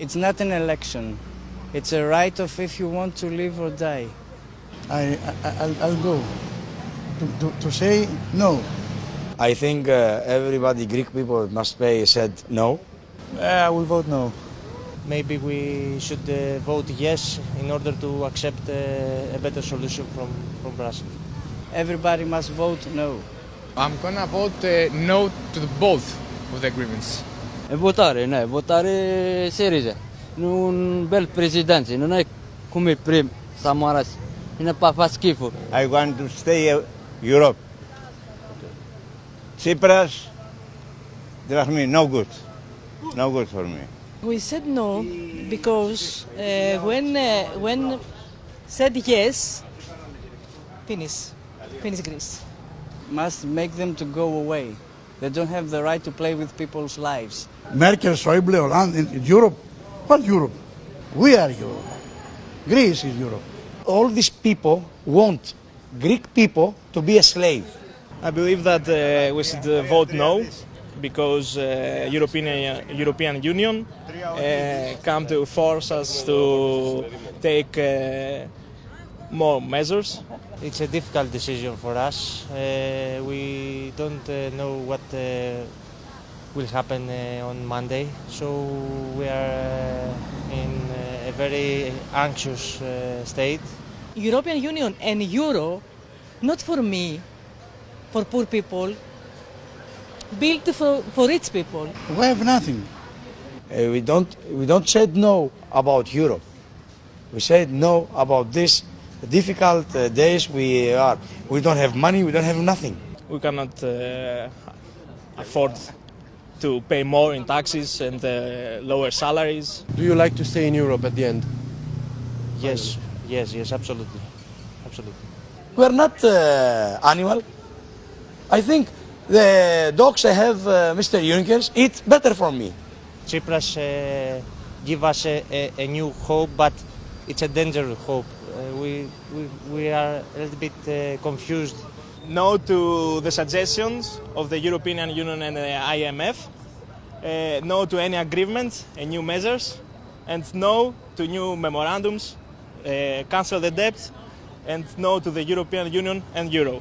It's not an election. It's a right of if you want to live or die. I, I, I'll, I'll go to, to, to say no. I think uh, everybody, Greek people must pay, said no. Uh, I will vote no. Maybe we should uh, vote yes in order to accept uh, a better solution from, from Brussels. Everybody must vote no. I'm gonna vote uh, no to both of the agreements. E votare, no, votare Syriza. Un bel presidente, non è come prima, Samaras. Non fa, fa schifo. I want to stay Europe. Tsipras, trust me, no good. No good for me. We said no because uh, when uh, when said yes, finish, finish Greece. Must make them to go away. They don't have the right to play with people's lives. Merkel, Schäuble, Hollande, in Europe. What Europe? We are Europe. Greece is Europe. All these people want Greek people to be a slave. I believe that uh, we should uh, vote no because uh, European European Union uh, come to force us to take uh, more measures. It's a difficult decision for us. Uh, we don't uh, know what uh, will happen uh, on Monday, so we are uh, in uh, a very anxious uh, state. European Union and Euro, not for me, for poor people, built for, for rich people. We have nothing. Uh, we don't we don't said no about Europe. We said no about this difficult uh, days we are. We don't have money. We don't have nothing. We cannot uh, afford to pay more in taxes and uh, lower salaries. Do you like to stay in Europe at the end? Yes, yes, yes, absolutely, absolutely. We are not uh, animal. I think the dogs I have, uh, Mr. Juncker, eat better for me. Tsipras uh, give us a, a, a new hope, but it's a dangerous hope. We, we, we are a little bit uh, confused. No to the suggestions of the European Union and the IMF. Uh, no to any agreements and new measures. And no to new memorandums. Uh, cancel the debt. And no to the European Union and Euro.